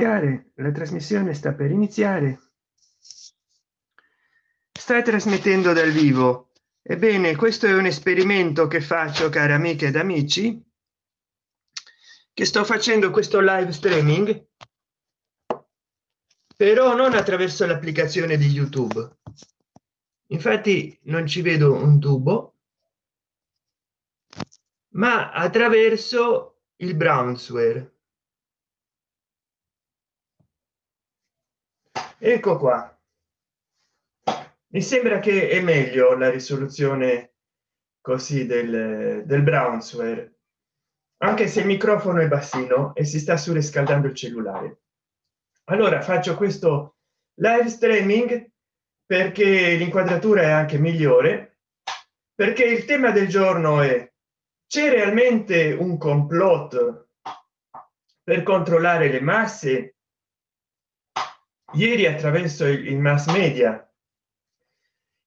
la trasmissione sta per iniziare. Stai trasmettendo dal vivo. Ebbene questo è un esperimento che faccio cari amiche ed amici che sto facendo questo live streaming però non attraverso l'applicazione di youtube. Infatti non ci vedo un tubo ma attraverso il brownsware ecco qua. Mi sembra che è meglio la risoluzione così del, del brownsware anche se il microfono è bassino e si sta surriscaldando il cellulare. Allora faccio questo live streaming perché l'inquadratura è anche migliore perché il tema del giorno è c'è realmente un complotto per controllare le masse ieri attraverso il mass media.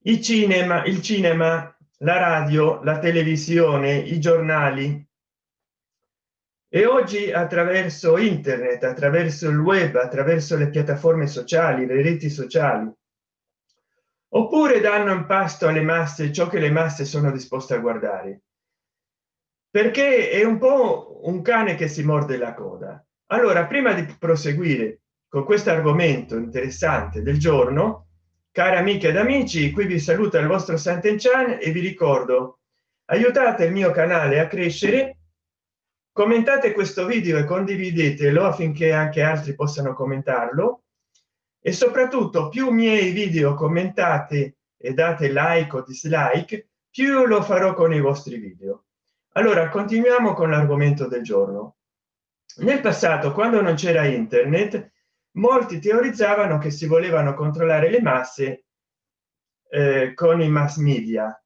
Il cinema il cinema la radio la televisione i giornali. E oggi attraverso internet attraverso il web attraverso le piattaforme sociali le reti sociali. Oppure danno in pasto alle masse ciò che le masse sono disposte a guardare. Perché è un po un cane che si morde la coda. Allora prima di proseguire con questo argomento interessante del giorno cari amiche ed amici qui vi saluta il vostro Sant'Enchan e vi ricordo aiutate il mio canale a crescere commentate questo video e condividetelo affinché anche altri possano commentarlo e soprattutto più miei video commentate e date like o dislike più lo farò con i vostri video. Allora continuiamo con l'argomento del giorno. Nel passato quando non c'era internet molti teorizzavano che si volevano controllare le masse eh, con i mass media.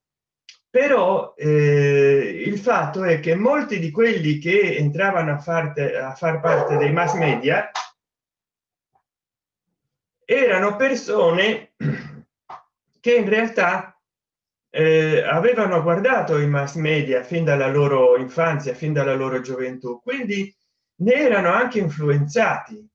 Però eh, il fatto è che molti di quelli che entravano a, farte, a far parte dei mass media erano persone che in realtà eh, avevano guardato i mass media fin dalla loro infanzia fin dalla loro gioventù. Quindi ne erano anche influenzati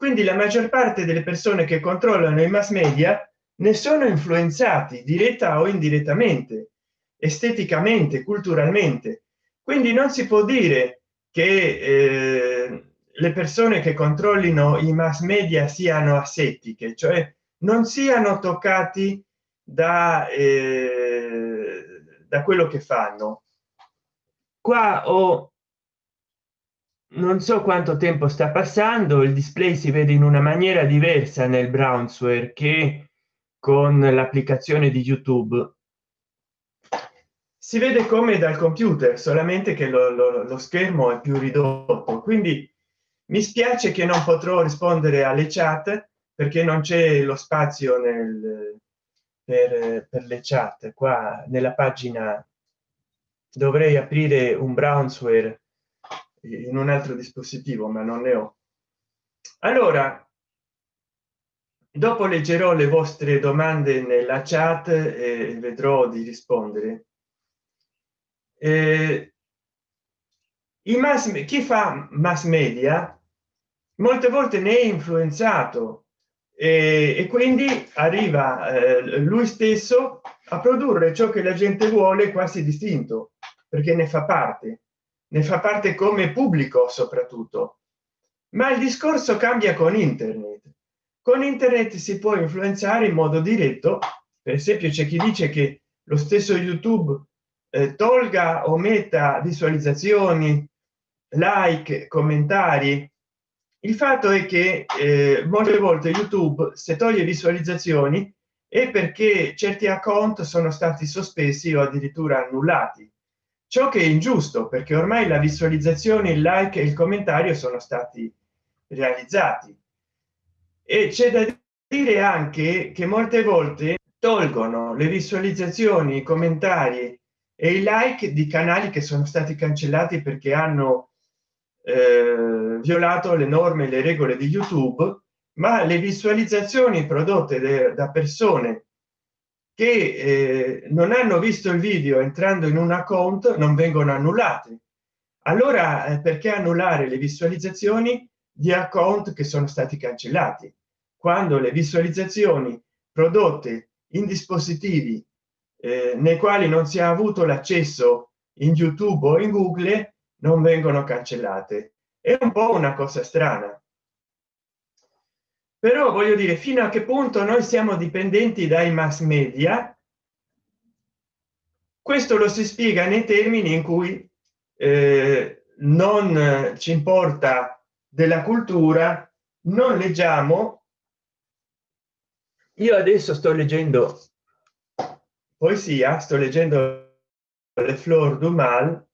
quindi la maggior parte delle persone che controllano i mass media ne sono influenzati diretta o indirettamente esteticamente culturalmente. Quindi non si può dire che eh, le persone che controllino i mass media siano asettiche cioè non siano toccati da eh, da quello che fanno. Qua ho non so quanto tempo sta passando il display si vede in una maniera diversa nel brownsware che con l'applicazione di youtube. Si vede come dal computer solamente che lo, lo, lo schermo è più ridotto. Quindi mi spiace che non potrò rispondere alle chat perché non c'è lo spazio nel per, per le chat. Qua nella pagina dovrei aprire un brownsware in un altro dispositivo ma non ne ho. Allora dopo leggerò le vostre domande nella chat e vedrò di rispondere. Eh, i mass chi fa mass media molte volte ne è influenzato e, e quindi arriva eh, lui stesso a produrre ciò che la gente vuole quasi distinto perché ne fa parte ne fa parte come pubblico soprattutto. Ma il discorso cambia con internet. Con internet si può influenzare in modo diretto. Per esempio c'è chi dice che lo stesso youtube eh, tolga o metta visualizzazioni like commentari. Il fatto è che eh, molte volte youtube se toglie visualizzazioni è perché certi account sono stati sospesi o addirittura annullati ciò che è ingiusto perché ormai la visualizzazione il like e il commentario sono stati realizzati. E c'è da dire anche che molte volte tolgono le visualizzazioni i commentari e i like di canali che sono stati cancellati perché hanno eh, violato le norme le regole di youtube ma le visualizzazioni prodotte da persone che eh, non hanno visto il video entrando in un account non vengono annullate allora eh, perché annullare le visualizzazioni di account che sono stati cancellati? Quando le visualizzazioni prodotte in dispositivi eh, nei quali non si è avuto l'accesso in youtube o in google non vengono cancellate. È un po una cosa strana però voglio dire fino a che punto noi siamo dipendenti dai mass media questo lo si spiega nei termini in cui eh, non ci importa della cultura non leggiamo. Io adesso sto leggendo poesia sto leggendo le flor du mal.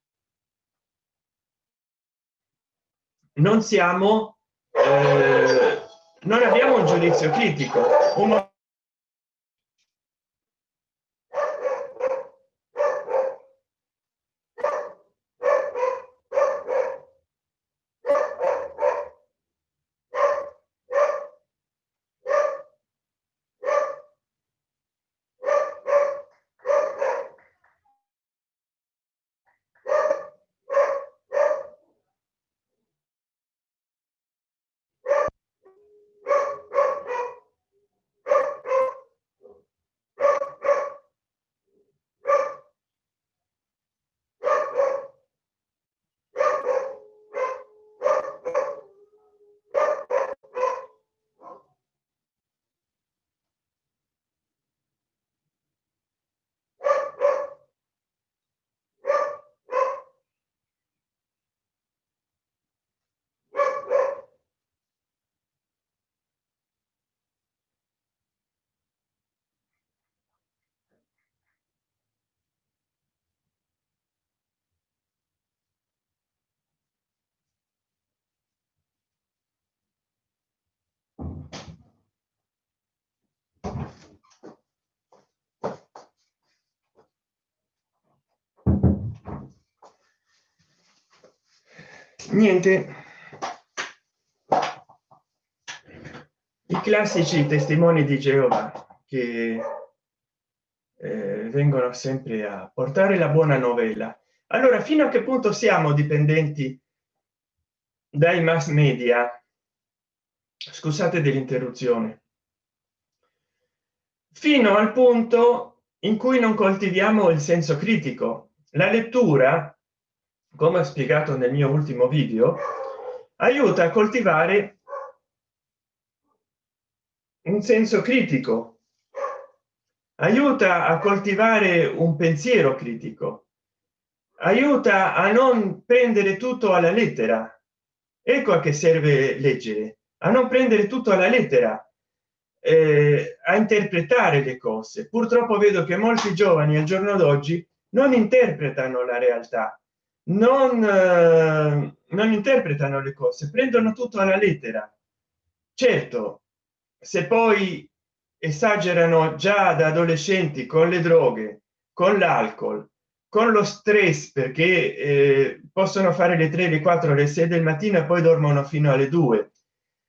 Non siamo eh, non abbiamo un giudizio critico un niente. I classici testimoni di geova che eh, vengono sempre a portare la buona novella. Allora fino a che punto siamo dipendenti dai mass media? Scusate dell'interruzione. Fino al punto in cui non coltiviamo il senso critico. La lettura come spiegato nel mio ultimo video aiuta a coltivare un senso critico aiuta a coltivare un pensiero critico aiuta a non prendere tutto alla lettera. Ecco a che serve leggere a non prendere tutto alla lettera eh, a interpretare le cose. Purtroppo vedo che molti giovani al giorno d'oggi non interpretano la realtà non, eh, non interpretano le cose prendono tutto alla lettera. Certo se poi esagerano già da adolescenti con le droghe con l'alcol con lo stress perché eh, possono fare le 3 le 4 le 6 del mattino e poi dormono fino alle 2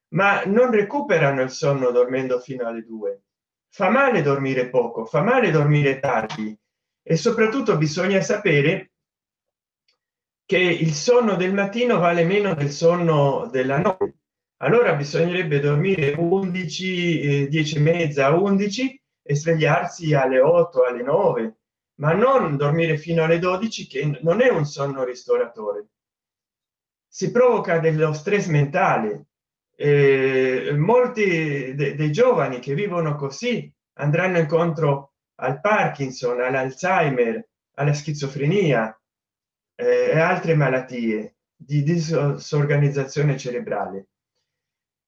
ma non recuperano il sonno dormendo fino alle 2 fa male dormire poco fa male dormire tardi. E soprattutto bisogna sapere che il sonno del mattino vale meno del sonno della notte. Allora bisognerebbe dormire 11 10 e mezza 11 e svegliarsi alle 8 alle 9 ma non dormire fino alle 12 che non è un sonno ristoratore. Si provoca dello stress mentale. Eh, molti de dei giovani che vivono così andranno incontro al parkinson all'alzheimer alla schizofrenia eh, e altre malattie di disorganizzazione cerebrale.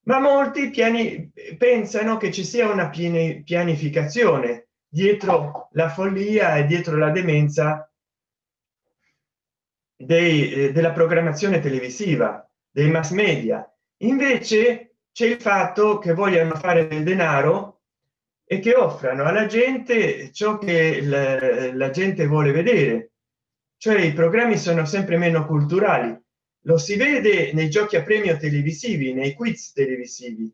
Ma molti piani pensano che ci sia una pianificazione dietro la follia e dietro la demenza dei, eh, della programmazione televisiva dei mass media. Invece c'è il fatto che vogliano fare del denaro e che offrano alla gente ciò che la, la gente vuole vedere cioè i programmi sono sempre meno culturali. Lo si vede nei giochi a premio televisivi nei quiz televisivi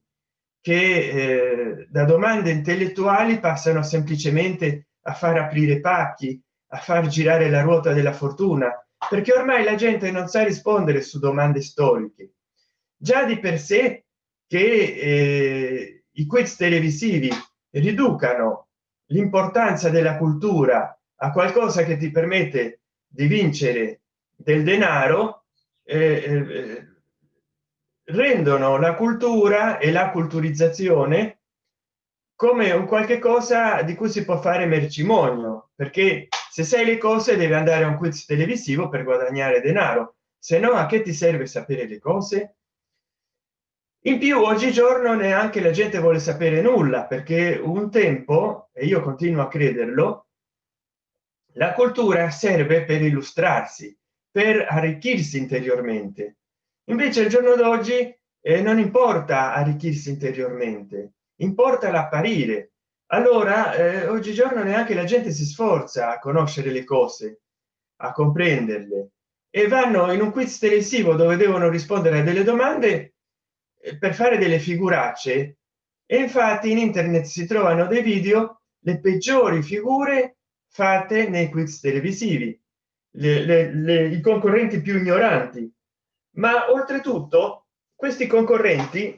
che eh, da domande intellettuali passano semplicemente a far aprire pacchi a far girare la ruota della fortuna perché ormai la gente non sa rispondere su domande storiche. Già di per sé che eh, i quiz televisivi riducano l'importanza della cultura a qualcosa che ti permette di vincere del denaro eh, eh, rendono la cultura e la culturizzazione come un qualche cosa di cui si può fare mercimonio perché se sai le cose deve andare a un quiz televisivo per guadagnare denaro se no a che ti serve sapere le cose? In più oggigiorno neanche la gente vuole sapere nulla perché un tempo e io continuo a crederlo la cultura serve per illustrarsi per arricchirsi interiormente. Invece il giorno d'oggi eh, non importa arricchirsi interiormente importa l'apparire. Allora eh, oggigiorno neanche la gente si sforza a conoscere le cose a comprenderle e vanno in un quiz televisivo dove devono rispondere a delle domande eh, per fare delle figuracce. E infatti in internet si trovano dei video le peggiori figure fatte nei quiz televisivi le, le, le, i concorrenti più ignoranti. Ma oltretutto questi concorrenti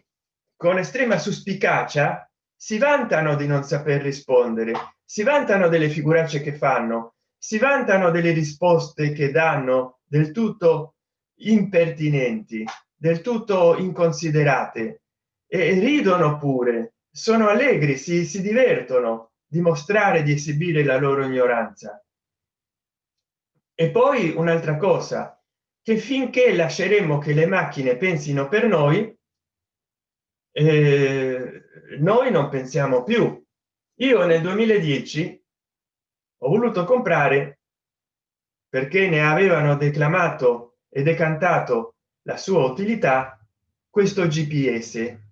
con estrema suspicacia si vantano di non saper rispondere si vantano delle figuracce che fanno si vantano delle risposte che danno del tutto impertinenti del tutto inconsiderate e ridono pure sono allegri si, si divertono dimostrare di esibire la loro ignoranza. E poi un'altra cosa che finché lasceremo che le macchine pensino per noi eh, noi non pensiamo più. Io nel 2010 ho voluto comprare perché ne avevano declamato e decantato la sua utilità questo gps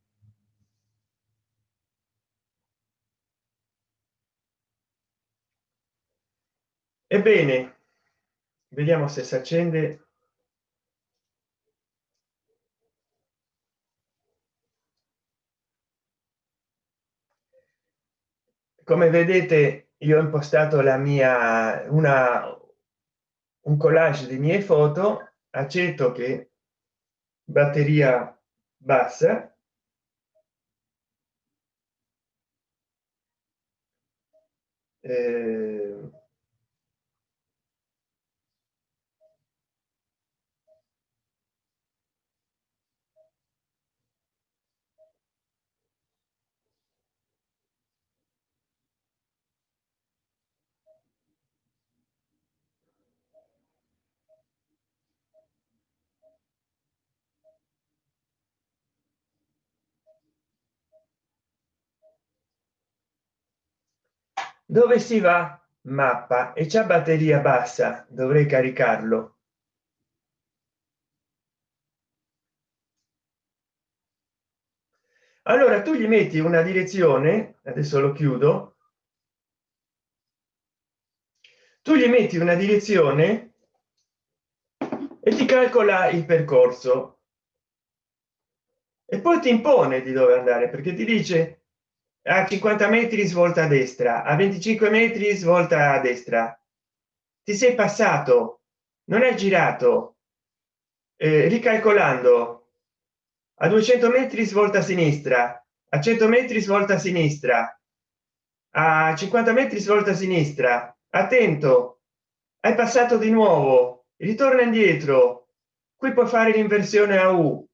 ebbene vediamo se si accende. Come vedete io ho impostato la mia una un collage di mie foto. Accetto che batteria bassa. Eh, dove si va? Mappa. E c'è batteria bassa. Dovrei caricarlo. Allora tu gli metti una direzione adesso lo chiudo. Tu gli metti una direzione e ti calcola il percorso. E poi ti impone di dove andare perché ti dice a 50 metri svolta a destra a 25 metri svolta a destra. Ti sei passato non è girato eh, ricalcolando. A 200 metri svolta a sinistra a 100 metri svolta a sinistra. A 50 metri svolta a sinistra. Attento hai passato di nuovo ritorna indietro. Qui puoi fare l'inversione a u.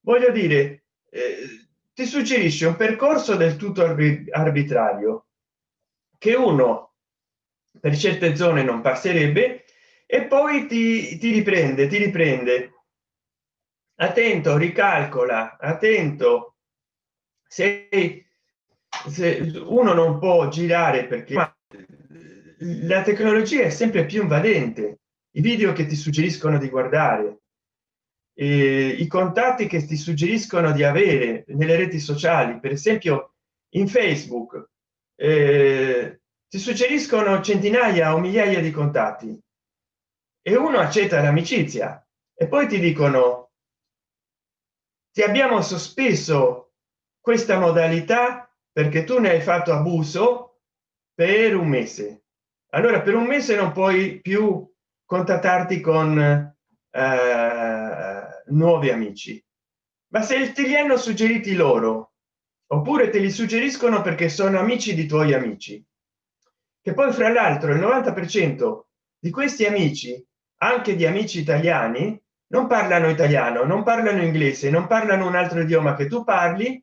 Voglio dire eh, ti suggerisce un percorso del tutto arbitrario che uno per certe zone non passerebbe e poi ti, ti riprende ti riprende. Attento ricalcola attento. Se, se uno non può girare perché la tecnologia è sempre più invadente i video che ti suggeriscono di guardare eh, i contatti che ti suggeriscono di avere nelle reti sociali per esempio in facebook eh, ti suggeriscono centinaia o migliaia di contatti. E uno accetta l'amicizia e poi ti dicono ti abbiamo sospeso questa modalità perché tu ne hai fatto abuso per un mese. Allora per un mese non puoi più contattarti con eh, nuovi amici. Ma se te li hanno suggeriti loro oppure te li suggeriscono perché sono amici di tuoi amici. Che poi fra l'altro il 90 per cento di questi amici anche di amici italiani non parlano italiano non parlano inglese non parlano un altro idioma che tu parli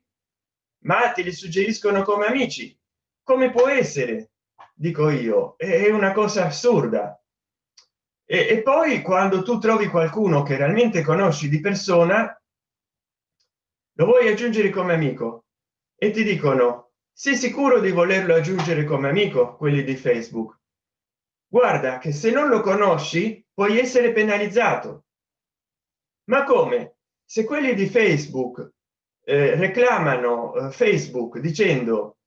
ma te li suggeriscono come amici. Come può essere dico io è una cosa assurda e, e poi quando tu trovi qualcuno che realmente conosci di persona lo vuoi aggiungere come amico? E ti dicono sei sicuro di volerlo aggiungere come amico quelli di facebook? Guarda che se non lo conosci puoi essere penalizzato. Ma come? Se quelli di facebook eh, reclamano eh, facebook dicendo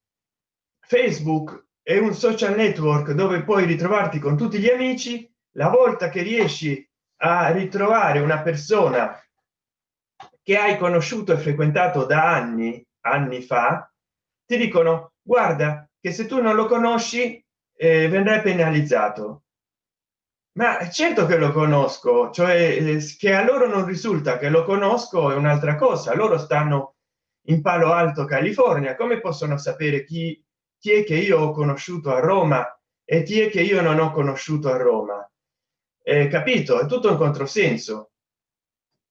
facebook è un social network dove puoi ritrovarti con tutti gli amici la volta che riesci a ritrovare una persona che hai conosciuto e frequentato da anni anni fa ti dicono guarda che se tu non lo conosci eh, vendrai penalizzato. Ma certo che lo conosco cioè eh, che a loro non risulta che lo conosco è un'altra cosa. Loro stanno in palo alto california. Come possono sapere chi chi è che io ho conosciuto a roma e chi è che io non ho conosciuto a roma eh, capito? È tutto un controsenso.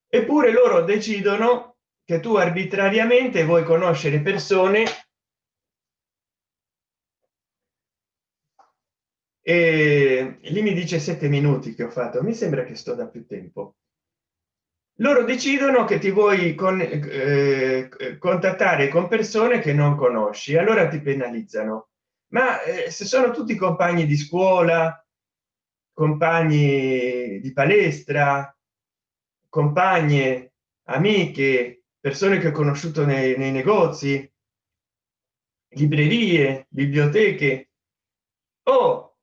Eppure loro decidono che tu arbitrariamente vuoi conoscere persone e lì mi dice sette minuti che ho fatto. Mi sembra che sto da più tempo. Loro decidono che ti vuoi con, eh, contattare con persone che non conosci. Allora ti penalizzano. Ma eh, se sono tutti compagni di scuola compagni di palestra compagne amiche persone che ho conosciuto nei, nei negozi librerie biblioteche. O oh,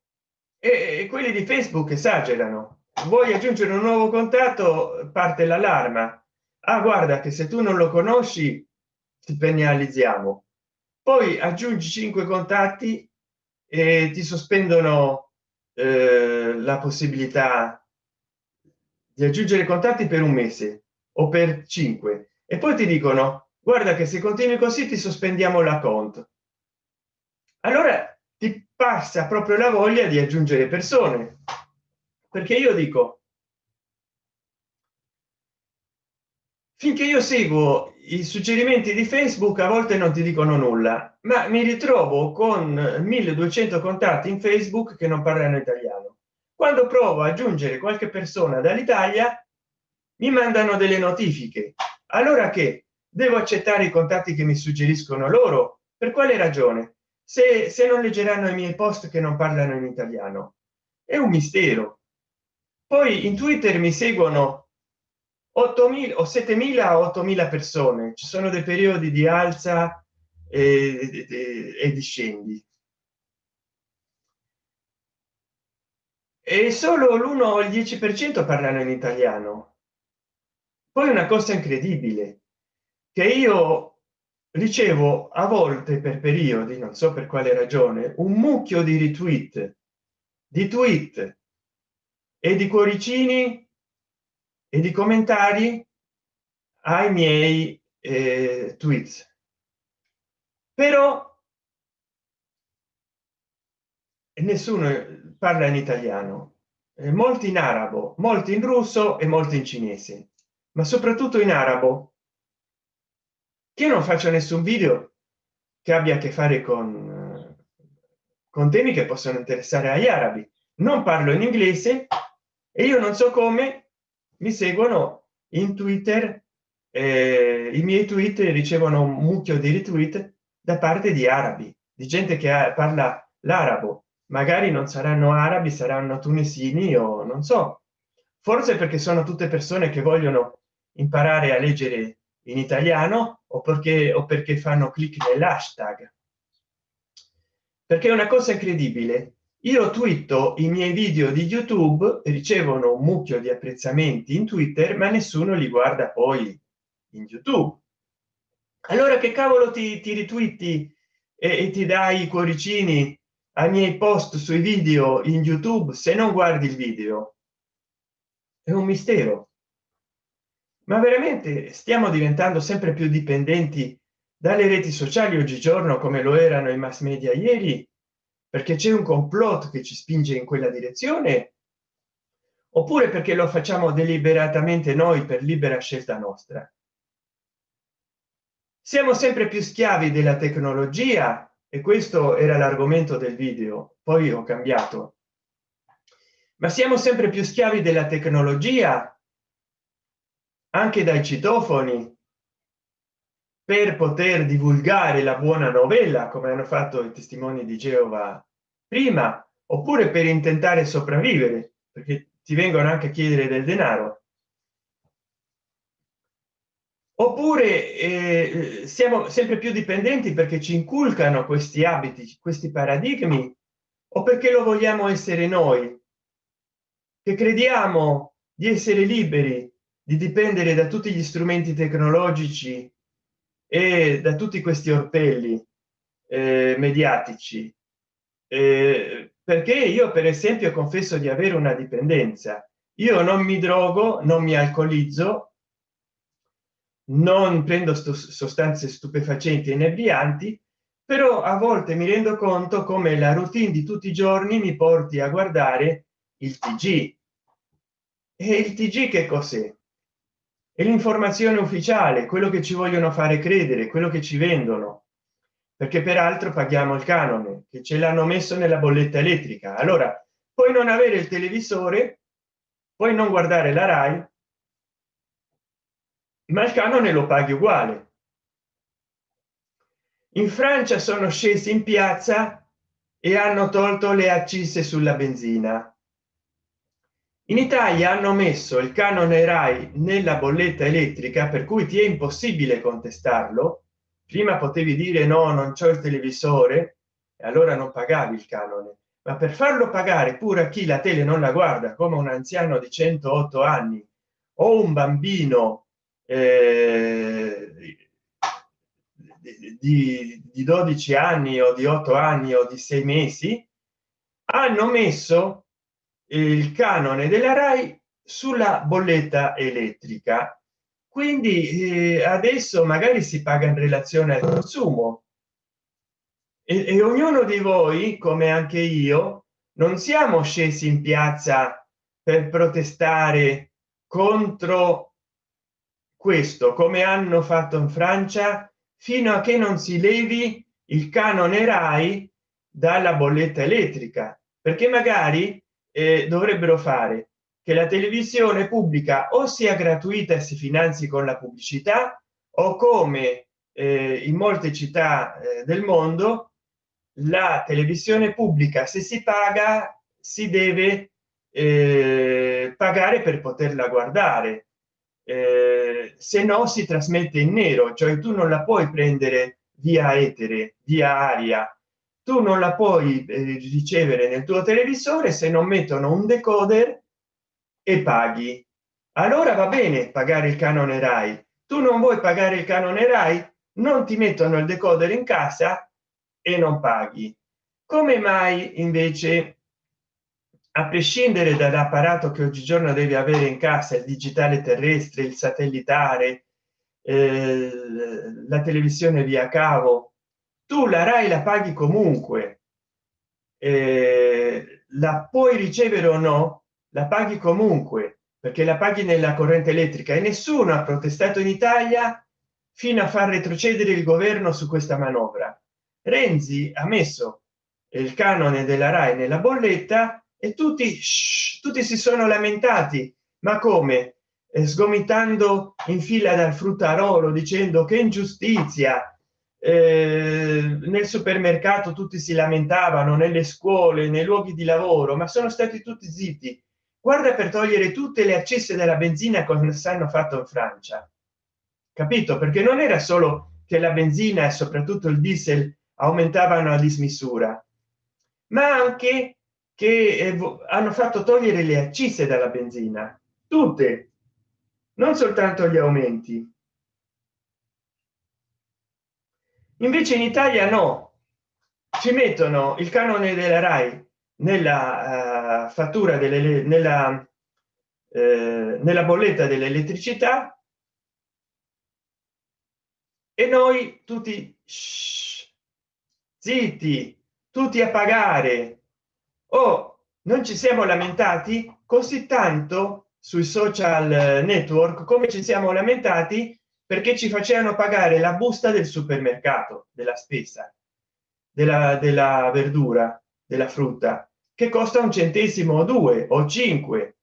e, e quelli di facebook esagerano. Vuoi aggiungere un nuovo contatto? Parte l'allarma. Ah guarda che se tu non lo conosci ti penalizziamo poi aggiungi cinque contatti e ti sospendono eh, la possibilità di aggiungere contatti per un mese o per cinque. E poi ti dicono guarda che se continui così ti sospendiamo la conto allora ti passa proprio la voglia di aggiungere persone. Perché io dico finché io seguo i suggerimenti di facebook a volte non ti dicono nulla ma mi ritrovo con 1200 contatti in facebook che non parlano italiano. Quando provo a aggiungere qualche persona dall'italia mi mandano delle notifiche. Allora che? Devo accettare i contatti che mi suggeriscono loro? Per quale ragione? Se, se non leggeranno i miei post che non parlano in italiano? È un mistero. Poi in twitter mi seguono 8000 o 7000 8000 persone. Ci sono dei periodi di alza e, e, e discendi e solo l'1 o il 10 per cento parlano in italiano. Poi una cosa incredibile che io ricevo a volte per periodi non so per quale ragione un mucchio di retweet di tweet e di cuoricini e di commentari ai miei eh, tweets. Però nessuno parla in italiano. Eh, molti in arabo molti in russo e molti in cinese. Ma soprattutto in arabo. Che non faccio nessun video che abbia a che fare con con temi che possono interessare agli arabi. Non parlo in inglese e io non so come mi seguono in twitter eh, i miei tweet ricevono un mucchio di retweet da parte di arabi di gente che ha, parla l'arabo. Magari non saranno arabi saranno tunisini o non so. Forse perché sono tutte persone che vogliono imparare a leggere in italiano o perché o perché fanno clic nell'hashtag. Perché è una cosa incredibile io twitto i miei video di youtube ricevono un mucchio di apprezzamenti in twitter ma nessuno li guarda poi in youtube. Allora che cavolo ti, ti ritwitti e, e ti dai i cuoricini ai miei post sui video in youtube se non guardi il video? È un mistero. Ma veramente stiamo diventando sempre più dipendenti dalle reti sociali oggigiorno come lo erano i mass media ieri perché c'è un complotto che ci spinge in quella direzione? Oppure perché lo facciamo deliberatamente noi per libera scelta nostra? Siamo sempre più schiavi della tecnologia e questo era l'argomento del video poi ho cambiato. Ma siamo sempre più schiavi della tecnologia anche dai citofoni per poter divulgare la buona novella come hanno fatto i testimoni di geova prima oppure per intentare sopravvivere perché ti vengono anche a chiedere del denaro. Oppure eh, siamo sempre più dipendenti perché ci inculcano questi abiti questi paradigmi o perché lo vogliamo essere noi? Che crediamo di essere liberi di dipendere da tutti gli strumenti tecnologici e da tutti questi orpelli eh, mediatici. Eh, perché io per esempio confesso di avere una dipendenza. Io non mi drogo non mi alcolizzo non prendo sostanze stupefacenti e inebrianti però a volte mi rendo conto come la routine di tutti i giorni mi porti a guardare il tg e il tg che cos'è e l'informazione ufficiale quello che ci vogliono fare credere quello che ci vendono. Perché peraltro paghiamo il canone che ce l'hanno messo nella bolletta elettrica. Allora puoi non avere il televisore poi non guardare la rai ma il canone lo paghi uguale. In francia sono scesi in piazza e hanno tolto le accise sulla benzina in italia hanno messo il canone rai nella bolletta elettrica per cui ti è impossibile contestarlo. Prima potevi dire no non c'è il televisore e allora non pagavi il canone. Ma per farlo pagare pure a chi la tele non la guarda come un anziano di 108 anni o un bambino eh, di, di 12 anni o di 8 anni o di 6 mesi hanno messo il canone della rai sulla bolletta elettrica. Quindi eh, adesso magari si paga in relazione al consumo. E, e ognuno di voi come anche io non siamo scesi in piazza per protestare contro questo come hanno fatto in francia fino a che non si levi il canone rai dalla bolletta elettrica. Perché magari eh, dovrebbero fare che la televisione pubblica o sia gratuita e si finanzi con la pubblicità o come eh, in molte città eh, del mondo la televisione pubblica se si paga si deve eh, pagare per poterla guardare. Eh, se no si trasmette in nero cioè tu non la puoi prendere via etere via aria tu non la puoi eh, ricevere nel tuo televisore se non mettono un decoder e paghi. Allora va bene pagare il canone rai. Tu non vuoi pagare il canone rai? Non ti mettono il decoder in casa e non paghi. Come mai invece a prescindere dall'apparato che oggigiorno devi avere in casa il digitale terrestre il satellitare eh, la televisione via cavo tu la rai la paghi comunque. Eh, la puoi ricevere o no la paghi comunque perché la paghi nella corrente elettrica e nessuno ha protestato in italia fino a far retrocedere il governo su questa manovra. Renzi ha messo il canone della rai nella bolletta e tutti shh, tutti si sono lamentati. Ma come? Eh, sgomitando in fila dal fruttarolo dicendo che ingiustizia eh, nel supermercato tutti si lamentavano nelle scuole nei luoghi di lavoro ma sono stati tutti zitti. Guarda per togliere tutte le accesse della benzina come hanno fatto in francia. Capito? Perché non era solo che la benzina e soprattutto il diesel aumentavano a dismisura ma anche che eh, hanno fatto togliere le accise dalla benzina. Tutte. Non soltanto gli aumenti invece in italia no. Ci mettono il canone della rai nella uh, fattura delle nella uh, nella bolletta dell'elettricità e noi tutti shh, zitti tutti a pagare. O oh, non ci siamo lamentati così tanto sui social network come ci siamo lamentati perché ci facevano pagare la busta del supermercato della spesa della, della verdura della frutta che costa un centesimo o due o cinque.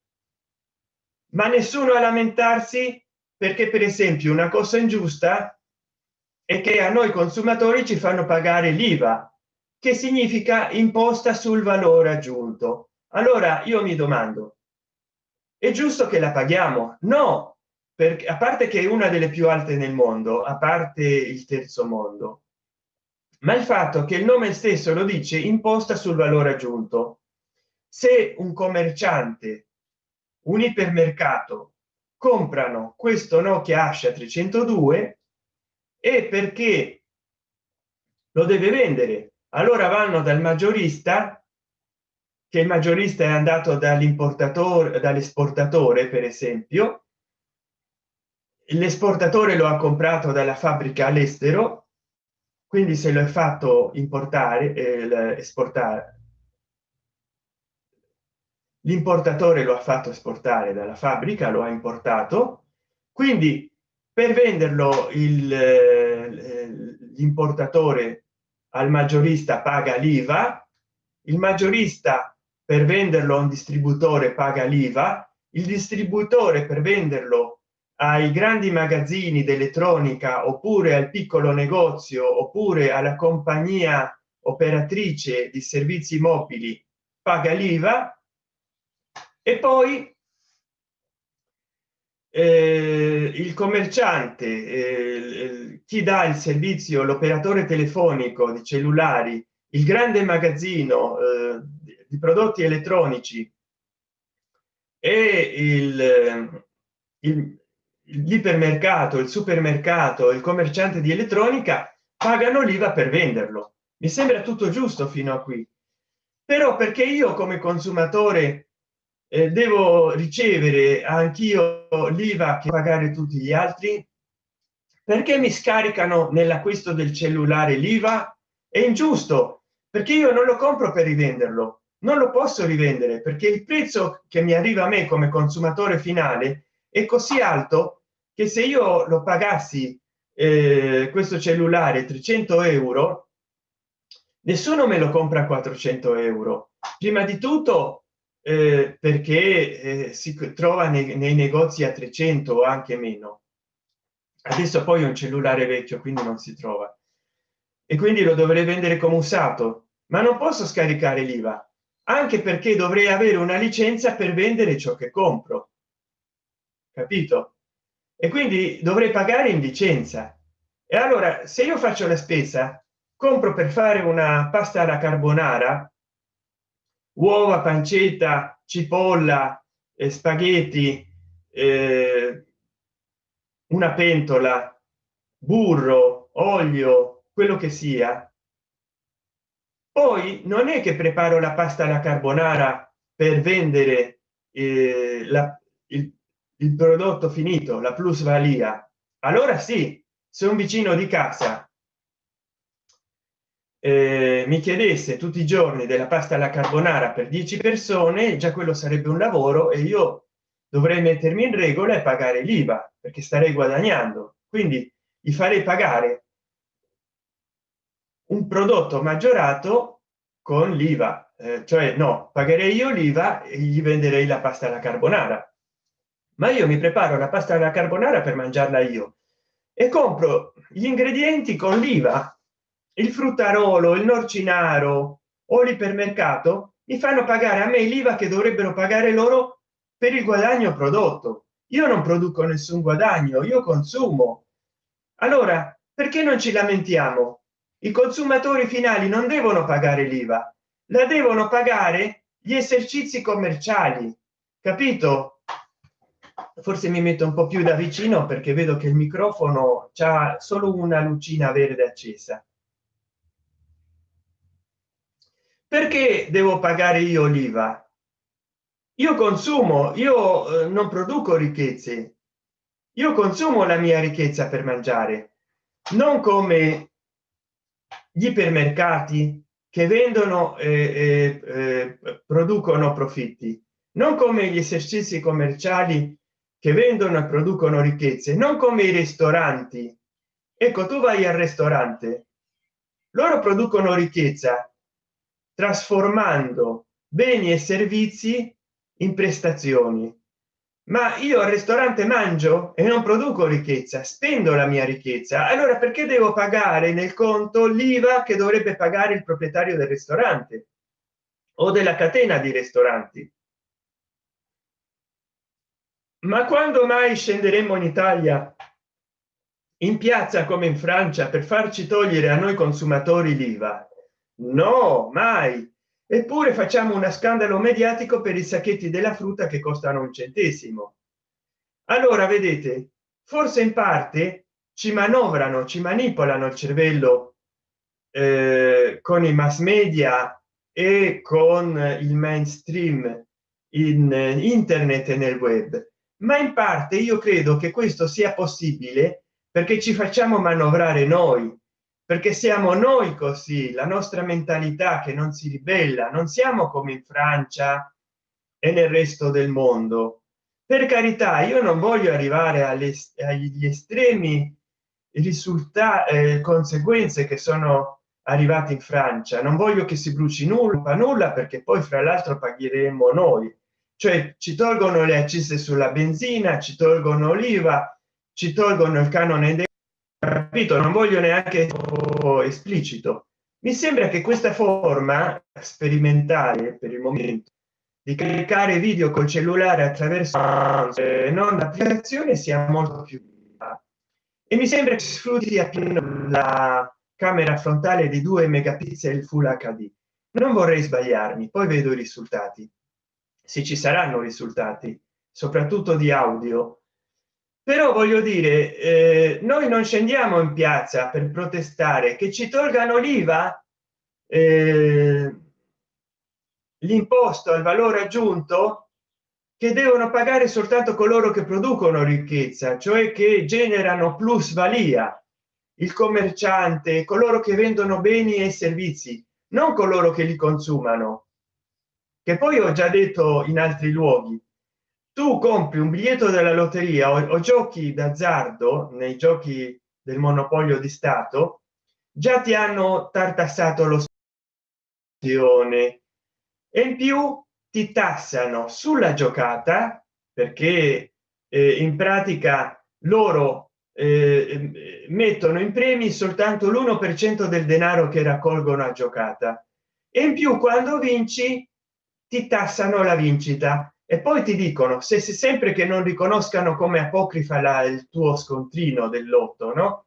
Ma nessuno a lamentarsi perché per esempio una cosa ingiusta e che a noi consumatori ci fanno pagare l'iva che significa imposta sul valore aggiunto. Allora io mi domando è giusto che la paghiamo? No perché a parte che è una delle più alte nel mondo a parte il terzo mondo. Ma il fatto che il nome stesso lo dice imposta sul valore aggiunto. Se un commerciante un ipermercato comprano questo nokia ascia 302 e perché lo deve vendere. Allora vanno dal maggiorista che il maggiorista è andato dall'importatore dall'esportatore per esempio l'esportatore lo ha comprato dalla fabbrica all'estero quindi se lo è fatto importare eh, esportare. L'importatore lo ha fatto esportare dalla fabbrica lo ha importato. Quindi per venderlo il eh, l'importatore al maggiorista paga l'iva. Il maggiorista per venderlo a un distributore paga l'iva. Il distributore per venderlo ai grandi magazzini d'elettronica oppure al piccolo negozio oppure alla compagnia operatrice di servizi mobili paga l'iva. E poi eh, il commerciante eh, chi dà il servizio l'operatore telefonico di cellulari il grande magazzino eh, di prodotti elettronici e il, il l'ipermercato il supermercato il commerciante di elettronica pagano l'iva per venderlo. Mi sembra tutto giusto fino a qui. Però perché io come consumatore eh, devo ricevere anch'io l'iva che pagare tutti gli altri? Perché mi scaricano nell'acquisto del cellulare l'iva? È ingiusto perché io non lo compro per rivenderlo. Non lo posso rivendere perché il prezzo che mi arriva a me come consumatore finale è così alto che se io lo pagassi eh, questo cellulare 300 euro nessuno me lo compra 400 euro. Prima di tutto eh, perché eh, si trova nei, nei, negozi a 300 o anche meno. Adesso poi un cellulare vecchio quindi non si trova. E quindi lo dovrei vendere come usato. Ma non posso scaricare l'iva anche perché dovrei avere una licenza per vendere ciò che compro capito? E quindi dovrei pagare in licenza e allora se io faccio la spesa compro per fare una pasta alla carbonara uova pancetta cipolla eh, spaghetti eh, una pentola burro olio quello che sia poi non è che preparo la pasta alla carbonara per vendere eh, la, il, prodotto finito la plusvalia. Allora sì se un vicino di casa. Eh, mi chiedesse tutti i giorni della pasta alla carbonara per 10 persone già quello sarebbe un lavoro e io dovrei mettermi in regola e pagare l'iva perché starei guadagnando. Quindi gli farei pagare un prodotto maggiorato con l'iva. Eh, cioè no pagherei io l'iva e gli venderei la pasta alla carbonara ma io mi preparo la pasta alla carbonara per mangiarla io. E compro gli ingredienti con l'iva il fruttarolo il norcinaro o l'ipermercato mi fanno pagare a me l'iva che dovrebbero pagare loro per il guadagno prodotto. Io non produco nessun guadagno io consumo. Allora perché non ci lamentiamo? I consumatori finali non devono pagare l'iva la devono pagare gli esercizi commerciali capito forse mi metto un po più da vicino perché vedo che il microfono c'ha solo una lucina verde accesa. Perché devo pagare io l'iva? Io consumo io eh, non produco ricchezze. Io consumo la mia ricchezza per mangiare non come gli ipermercati che vendono e eh, eh, producono profitti non come gli esercizi commerciali che vendono e producono ricchezze non come i ristoranti. Ecco tu vai al ristorante loro producono ricchezza trasformando beni e servizi in prestazioni. Ma io al ristorante mangio e non produco ricchezza spendo la mia ricchezza. Allora perché devo pagare nel conto l'iva che dovrebbe pagare il proprietario del ristorante? O della catena di ristoranti ma quando mai scenderemo in italia? In piazza come in francia per farci togliere a noi consumatori l'iva? No mai. Eppure facciamo uno scandalo mediatico per i sacchetti della frutta che costano un centesimo. Allora vedete forse in parte ci manovrano ci manipolano il cervello eh, con i mass media e con il mainstream in internet e nel web ma in parte io credo che questo sia possibile perché ci facciamo manovrare noi perché siamo noi così la nostra mentalità che non si ribella non siamo come in francia e nel resto del mondo. Per carità io non voglio arrivare alle, agli estremi risultati eh, conseguenze che sono arrivati in francia. Non voglio che si bruci nulla nulla perché poi fra l'altro pagheremo noi cioè ci tolgono le accise sulla benzina ci tolgono l'IVA ci tolgono il canone del capito? Non voglio neanche esplicito. Mi sembra che questa forma sperimentale per il momento di caricare video col cellulare attraverso non applicazione sia molto più e mi sembra che sfrutti appieno la camera frontale di 2 megapixel full hd non vorrei sbagliarmi poi vedo i risultati se ci saranno risultati soprattutto di audio. Però voglio dire eh, noi non scendiamo in piazza per protestare che ci tolgano l'iva eh, l'imposto al valore aggiunto che devono pagare soltanto coloro che producono ricchezza cioè che generano plusvalia. Il commerciante coloro che vendono beni e servizi non coloro che li consumano che poi ho già detto in altri luoghi. Tu compri un biglietto della lotteria o, o giochi d'azzardo nei giochi del monopolio di stato già ti hanno tartassato lo e in più ti tassano sulla giocata perché eh, in pratica loro eh, mettono in premi soltanto l'1 per cento del denaro che raccolgono a giocata. E in più quando vinci ti tassano la vincita. E poi ti dicono se si sempre che non riconoscano come apocrifa la, il tuo scontrino del lotto no?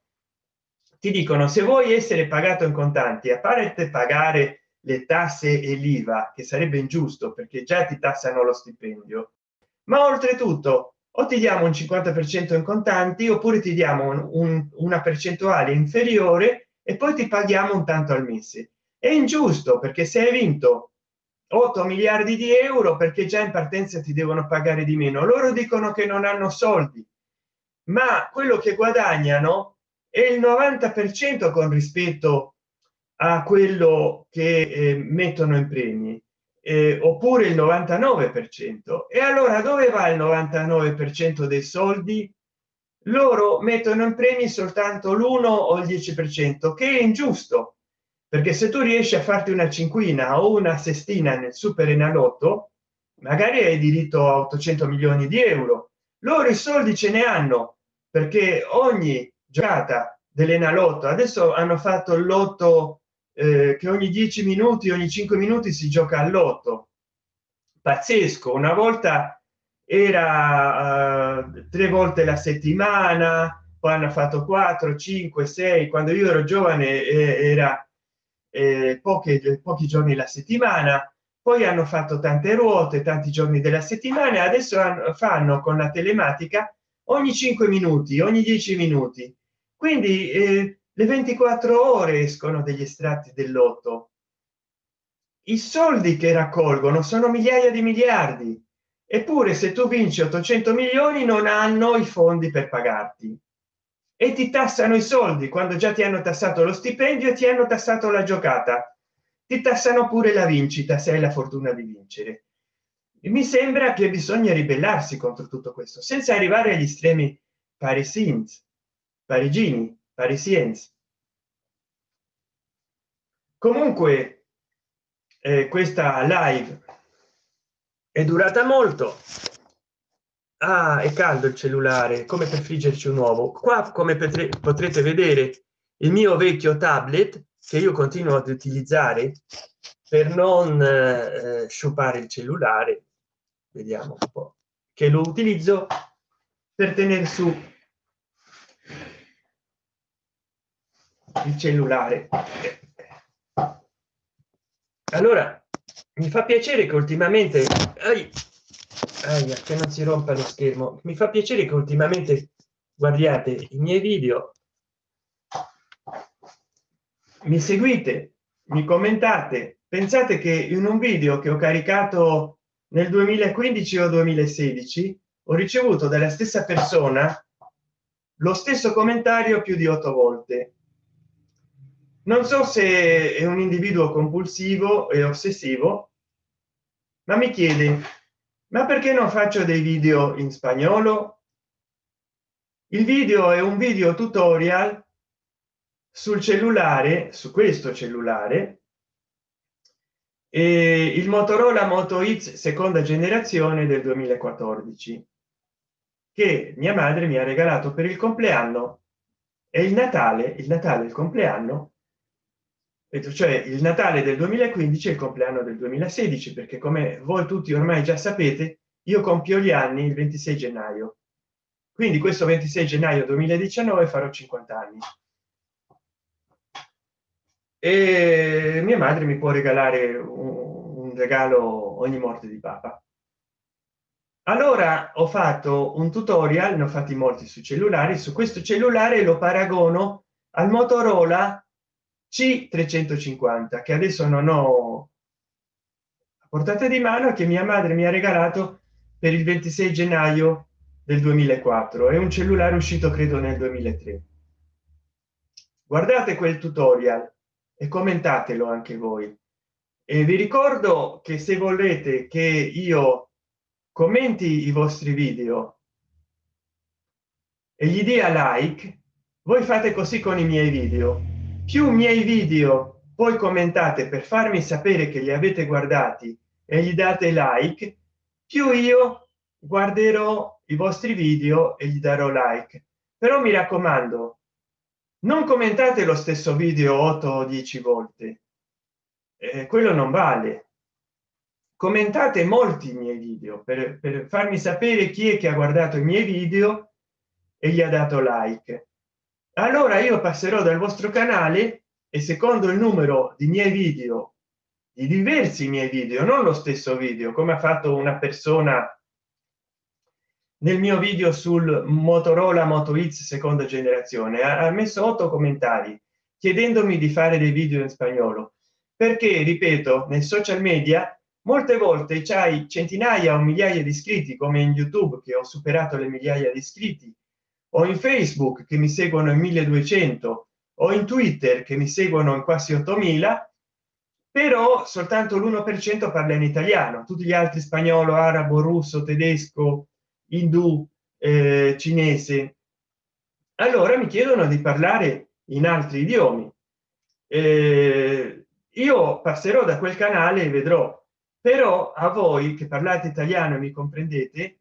Ti dicono se vuoi essere pagato in contanti a parte pagare le tasse e l'iva che sarebbe ingiusto perché già ti tassano lo stipendio ma oltretutto o ti diamo un 50 per cento in contanti oppure ti diamo un, un, una percentuale inferiore e poi ti paghiamo un tanto al mese è ingiusto perché se hai vinto 8 miliardi di euro perché già in partenza ti devono pagare di meno. Loro dicono che non hanno soldi ma quello che guadagnano è il 90 per cento con rispetto a quello che eh, mettono in premi eh, oppure il 99 per cento. E allora dove va il 99 per cento dei soldi? Loro mettono in premi soltanto l'1 o il 10 per cento che è ingiusto perché se tu riesci a farti una cinquina o una sestina nel super enalotto magari hai diritto a 800 milioni di euro. Loro i soldi ce ne hanno perché ogni giornata dell'enalotto adesso hanno fatto il lotto eh, che ogni 10 minuti ogni 5 minuti si gioca all'otto pazzesco una volta era uh, tre volte la settimana poi hanno fatto 4 5 6 quando io ero giovane eh, era eh, poche, pochi giorni la settimana poi hanno fatto tante ruote tanti giorni della settimana adesso fanno con la telematica ogni 5 minuti ogni 10 minuti. Quindi eh, le 24 ore escono degli estratti del lotto. I soldi che raccolgono sono migliaia di miliardi. Eppure se tu vinci 800 milioni non hanno i fondi per pagarti e ti tassano i soldi. Quando già ti hanno tassato lo stipendio e ti hanno tassato la giocata. Ti tassano pure la vincita se hai la fortuna di vincere. Mi sembra che bisogna ribellarsi contro tutto questo senza arrivare agli estremi parisins parigini parisiens. Comunque eh, questa live è durata molto ah, è caldo il cellulare come per friggerci un uovo. Qua come potrete vedere il mio vecchio tablet che io continuo ad utilizzare per non eh, sciupare il cellulare vediamo un po che lo utilizzo per tenere su il cellulare. Allora mi fa piacere che ultimamente ai, aia, che non si rompa lo schermo. Mi fa piacere che ultimamente guardiate i miei video. Mi seguite mi commentate. Pensate che in un video che ho caricato nel 2015 o 2016 ho ricevuto dalla stessa persona lo stesso commentario più di otto volte. Non so se è un individuo compulsivo e ossessivo ma mi chiede ma perché non faccio dei video in spagnolo? Il video è un video tutorial sul cellulare su questo cellulare e il motorola moto x seconda generazione del 2014 che mia madre mi ha regalato per il compleanno. E il natale il natale il compleanno cioè il natale del 2015 e il compleanno del 2016 perché come voi tutti ormai già sapete io compio gli anni il 26 gennaio. Quindi questo 26 gennaio 2019 farò 50 anni. E mia madre mi può regalare un, regalo ogni morte di papa. Allora ho fatto un tutorial ne ho fatti molti sui cellulari su questo cellulare lo paragono al motorola c 350 che adesso non ho a portata di mano che mia madre mi ha regalato per il 26 gennaio del 2004 è un cellulare uscito credo nel 2003 guardate quel tutorial e commentatelo anche voi. E vi ricordo che se volete che io commenti i vostri video e gli dia like voi fate così con i miei video più miei video poi commentate per farmi sapere che li avete guardati e gli date like più io guarderò i vostri video e gli darò like. Però mi raccomando non commentate lo stesso video 8 o 10 volte. Eh, quello non vale. Commentate molti miei video per, per farmi sapere chi è che ha guardato i miei video e gli ha dato like allora io passerò dal vostro canale e secondo il numero di miei video di diversi miei video non lo stesso video come ha fatto una persona nel mio video sul motorola moto x seconda generazione ha messo otto commentari chiedendomi di fare dei video in spagnolo. Perché ripeto nei social media molte volte c'hai centinaia o migliaia di iscritti come in youtube che ho superato le migliaia di iscritti o in facebook che mi seguono in 1200 o in twitter che mi seguono in quasi 8000 però soltanto l'1 per cento parla in italiano. Tutti gli altri spagnolo arabo russo tedesco indù eh, cinese. Allora mi chiedono di parlare in altri idiomi. Eh, io passerò da quel canale e vedrò. Però a voi che parlate italiano e mi comprendete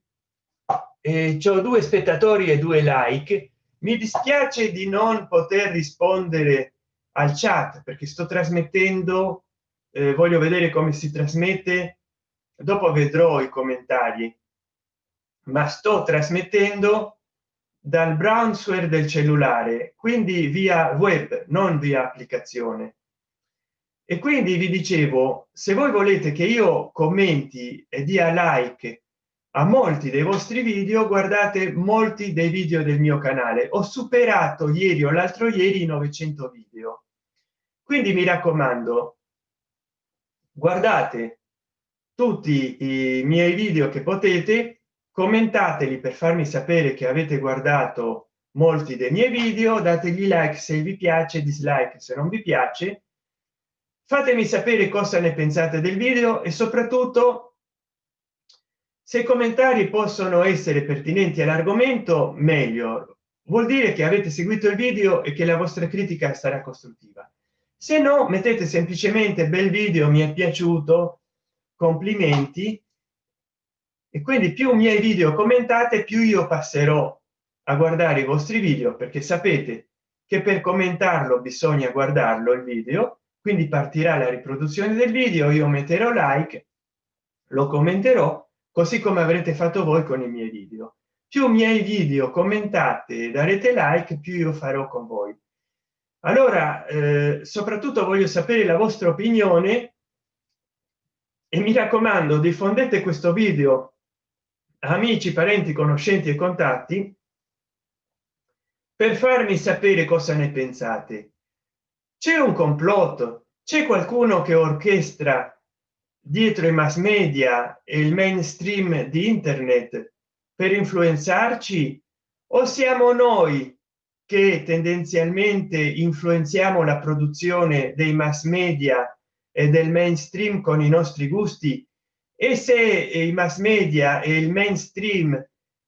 eh, ho due spettatori e due like. Mi dispiace di non poter rispondere al chat perché sto trasmettendo eh, voglio vedere come si trasmette dopo vedrò i commentari. Ma sto trasmettendo dal browser del cellulare quindi via web non via applicazione. E quindi vi dicevo se voi volete che io commenti e dia like a molti dei vostri video guardate molti dei video del mio canale. Ho superato ieri o l'altro ieri 900 video. Quindi mi raccomando guardate tutti i miei video che potete commentateli per farmi sapere che avete guardato molti dei miei video dategli like se vi piace dislike se non vi piace. Fatemi sapere cosa ne pensate del video e soprattutto se i commentari possono essere pertinenti all'argomento meglio. Vuol dire che avete seguito il video e che la vostra critica sarà costruttiva. Se no mettete semplicemente bel video mi è piaciuto complimenti e quindi più miei video commentate più io passerò a guardare i vostri video perché sapete che per commentarlo bisogna guardarlo il video quindi partirà la riproduzione del video io metterò like lo commenterò così come avrete fatto voi con i miei video. Più miei video commentate darete like più io farò con voi. Allora eh, soprattutto voglio sapere la vostra opinione e mi raccomando diffondete questo video amici parenti conoscenti e contatti per farmi sapere cosa ne pensate. C'è un complotto? C'è qualcuno che orchestra dietro i mass media e il mainstream di internet per influenzarci? O siamo noi che tendenzialmente influenziamo la produzione dei mass media e del mainstream con i nostri gusti? E se i mass media e il mainstream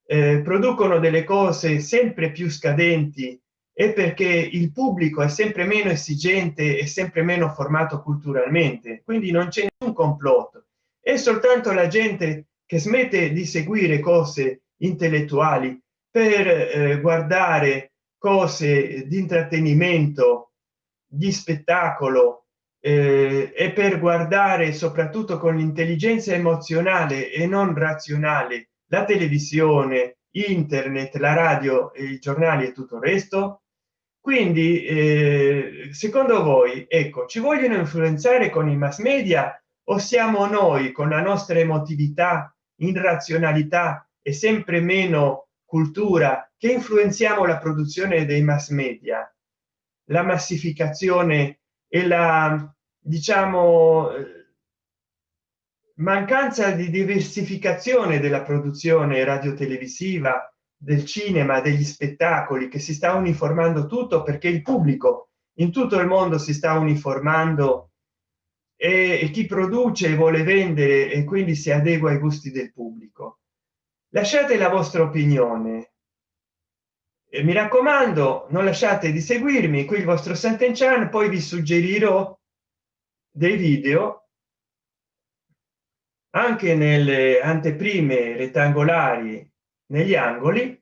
eh, producono delle cose sempre più scadenti e perché il pubblico è sempre meno esigente e sempre meno formato culturalmente quindi non c'è un complotto. È soltanto la gente che smette di seguire cose intellettuali per eh, guardare cose di intrattenimento di spettacolo eh, e per guardare soprattutto con l'intelligenza emozionale e non razionale la televisione internet la radio i giornali e tutto il resto quindi eh, secondo voi ecco ci vogliono influenzare con i mass media o siamo noi con la nostra emotività in razionalità e sempre meno cultura che influenziamo la produzione dei mass media? La massificazione e la diciamo mancanza di diversificazione della produzione radio televisiva del cinema degli spettacoli che si sta uniformando tutto perché il pubblico in tutto il mondo si sta uniformando e, chi produce vuole vendere e quindi si adegua ai gusti del pubblico. Lasciate la vostra opinione. E mi raccomando non lasciate di seguirmi qui il vostro Sant'Enchan poi vi suggerirò dei video anche nelle anteprime rettangolari negli angoli.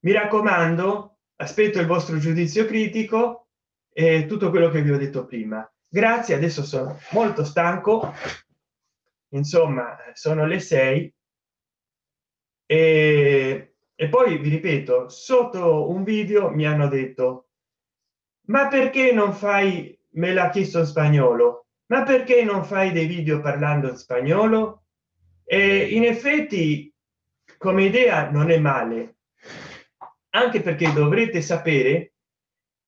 Mi raccomando aspetto il vostro giudizio critico e tutto quello che vi ho detto prima. Grazie adesso sono molto stanco. Insomma sono le sei. E, e poi vi ripeto sotto un video mi hanno detto ma perché non fai me l'ha chiesto in spagnolo ma perché non fai dei video parlando in spagnolo? E in effetti come idea non è male anche perché dovrete sapere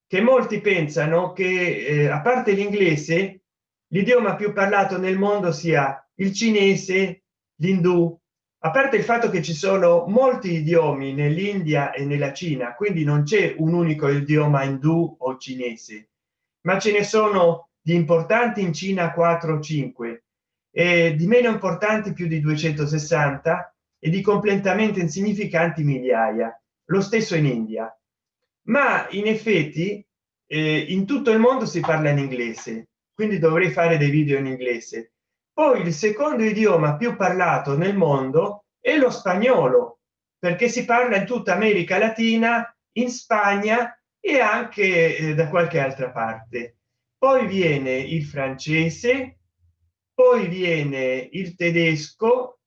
che molti pensano che eh, a parte l'inglese l'idioma più parlato nel mondo sia il cinese l'indù. A parte il fatto che ci sono molti idiomi nell'india e nella cina quindi non c'è un unico idioma indù o cinese ma ce ne sono di importanti in cina 4 o 5 e di meno importanti più di 260 e di completamente insignificanti migliaia lo stesso in india. Ma in effetti eh, in tutto il mondo si parla in inglese quindi dovrei fare dei video in inglese. Poi il secondo idioma più parlato nel mondo è lo spagnolo perché si parla in tutta america latina in spagna e anche eh, da qualche altra parte. Poi viene il francese poi viene il tedesco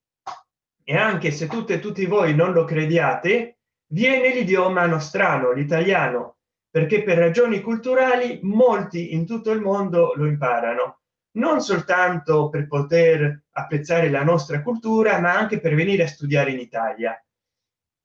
e anche se tutte e tutti voi non lo crediate viene l'idioma nostrano l'italiano perché per ragioni culturali molti in tutto il mondo lo imparano. Non soltanto per poter apprezzare la nostra cultura ma anche per venire a studiare in italia.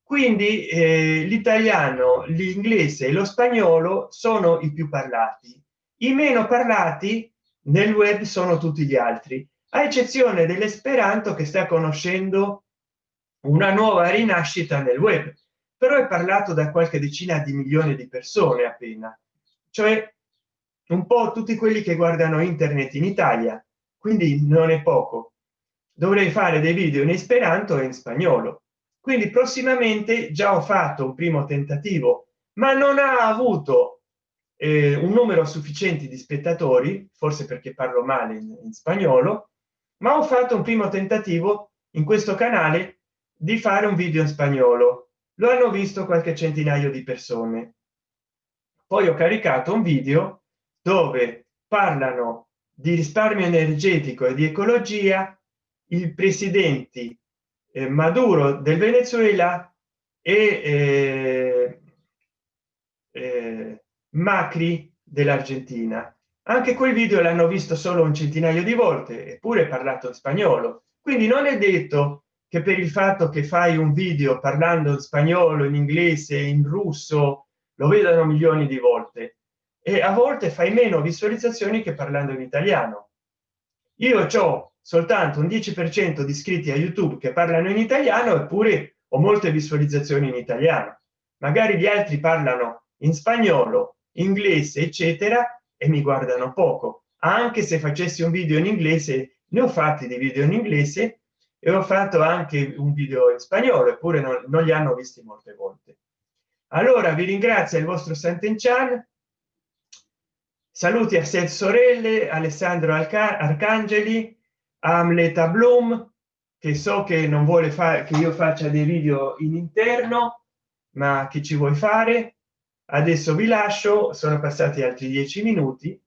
Quindi eh, l'italiano l'inglese e lo spagnolo sono i più parlati. I meno parlati nel web sono tutti gli altri a eccezione dell'esperanto che sta conoscendo una nuova rinascita nel web. Però è parlato da qualche decina di milioni di persone appena. Cioè un po tutti quelli che guardano internet in italia. Quindi non è poco. Dovrei fare dei video in esperanto e in spagnolo. Quindi prossimamente già ho fatto un primo tentativo ma non ha avuto eh, un numero sufficiente di spettatori forse perché parlo male in, in spagnolo ma ho fatto un primo tentativo in questo canale di fare un video in spagnolo. Lo hanno visto qualche centinaio di persone. Poi ho caricato un video dove parlano di risparmio energetico e di ecologia il presidente eh, maduro del venezuela e eh, eh, macri dell'argentina. Anche quel video l'hanno visto solo un centinaio di volte eppure parlato in spagnolo. Quindi non è detto che per il fatto che fai un video parlando in spagnolo in inglese in russo lo vedano milioni di volte. E a volte fai meno visualizzazioni che parlando in italiano. Io ho soltanto un 10 per cento di iscritti a youtube che parlano in italiano eppure ho molte visualizzazioni in italiano. Magari gli altri parlano in spagnolo inglese eccetera e mi guardano poco. Anche se facessi un video in inglese ne ho fatti di video in inglese e ho fatto anche un video in spagnolo eppure non, non li hanno visti molte volte. Allora vi ringrazio il vostro Sant'Enchan saluti a Seth Sorelle Alessandro Alca Arcangeli Amleta Bloom che so che non vuole fare che io faccia dei video in interno ma che ci vuoi fare? Adesso vi lascio sono passati altri dieci minuti.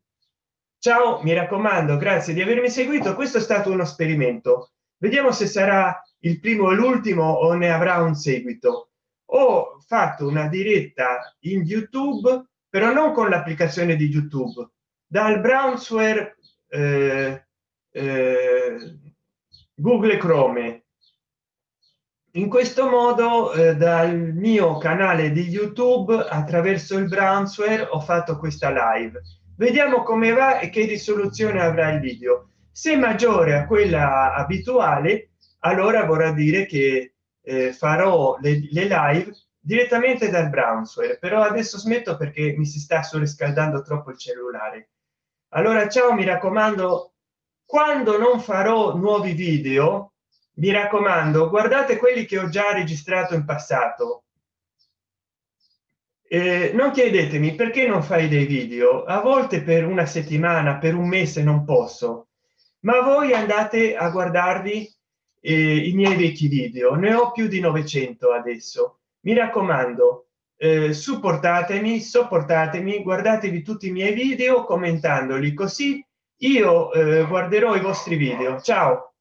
Ciao mi raccomando grazie di avermi seguito. Questo è stato uno esperimento vediamo se sarà il primo e l'ultimo o ne avrà un seguito. Ho fatto una diretta in youtube però non con l'applicazione di youtube dal brownsware eh, eh, google chrome. In questo modo eh, dal mio canale di youtube attraverso il brownsware ho fatto questa live. Vediamo come va e che risoluzione avrà il video se maggiore a quella abituale allora vorrà dire che eh, farò le, le live direttamente dal brownsware però adesso smetto perché mi si sta surriscaldando troppo il cellulare. Allora ciao mi raccomando quando non farò nuovi video mi raccomando guardate quelli che ho già registrato in passato. Eh, non chiedetemi perché non fai dei video. A volte per una settimana per un mese non posso ma voi andate a guardarvi eh, i miei vecchi video. Ne ho più di 900 adesso. Mi raccomando eh, supportatemi sopportatemi guardatevi tutti i miei video commentandoli così io eh, guarderò i vostri video. Ciao